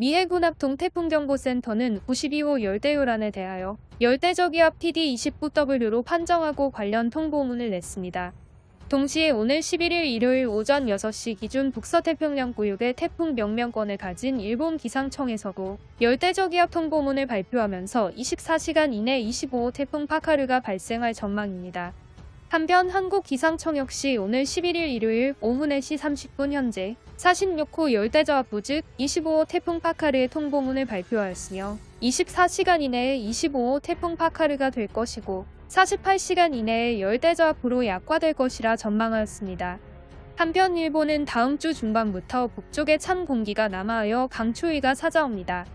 미해군 합동 태풍경보센터는 92호 열대요란에 대하여 열대저기압 PD29W로 판정하고 관련 통보문을 냈습니다. 동시에 오늘 11일 일요일 오전 6시 기준 북서태평양 구역의 태풍 명명권을 가진 일본 기상청에서도 열대저기압 통보문을 발표하면서 24시간 이내 25호 태풍 파카르가 발생할 전망입니다. 한편 한국기상청 역시 오늘 11일 일요일 오후 4시 30분 현재 46호 열대저압 부 즉 25호 태풍 파카르의 통보문을 발표하였으며 24시간 이내에 25호 태풍 파카르가 될 것이고 48시간 이내에 열대저압으로 약화될 것이라 전망하였습니다. 한편 일본은 다음 주 중반부터 북쪽에 찬 공기가 남하하여 강추위가 찾아옵니다.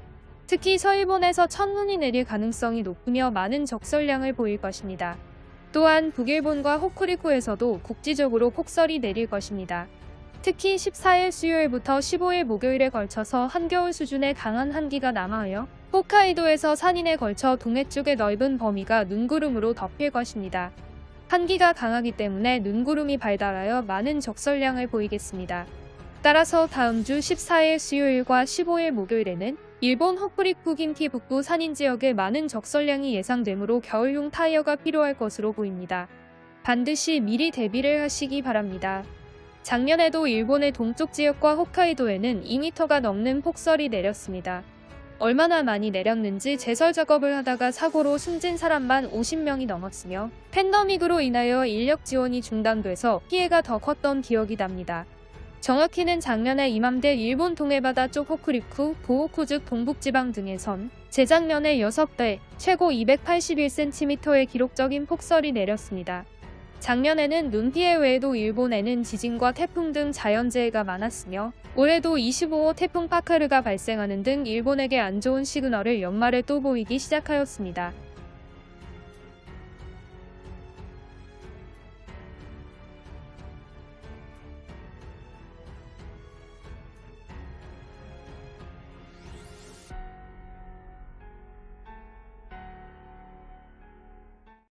특히 서일본에서 첫눈이 내릴 가능성이 높으며 많은 적설량을 보일 것입니다. 또한 북일본과 호쿠리쿠에서도 국지적으로 폭설이 내릴 것입니다. 특히 14일 수요일부터 15일 목요일에 걸쳐서 한겨울 수준의 강한 한기가 남하하여 홋카이도에서 산인에 걸쳐 동해 쪽의 넓은 범위가 눈구름으로 덮일 것입니다. 한기가 강하기 때문에 눈구름이 발달하여 많은 적설량을 보이겠습니다. 따라서 다음 주 14일 수요일과 15일 목요일에는 일본 홋쿠리쿠 긴키 북부 산인 지역에 많은 적설량이 예상되므로 겨울용 타이어가 필요할 것으로 보입니다. 반드시 미리 대비를 하시기 바랍니다. 작년에도 일본의 동쪽 지역과 홋카이도에는 2m가 넘는 폭설이 내렸습니다. 얼마나 많이 내렸는지 제설 작업을 하다가 사고로 숨진 사람만 50명이 넘었으며 팬더믹으로 인하여 인력 지원이 중단돼서 피해가 더 컸던 기억이 납니다. 정확히는 작년에 이맘때 일본 동해바다 쪽 호쿠리쿠, 보호쿠 즉 동북지방 등에선 재작년에 6배, 최고 281cm의 기록적인 폭설이 내렸습니다. 작년에는 눈 피해 외에도 일본에는 지진과 태풍 등 자연재해가 많았으며 올해도 25호 태풍 파카르가 발생하는 등 일본에게 안 좋은 시그널을 연말에 또 보이기 시작하였습니다.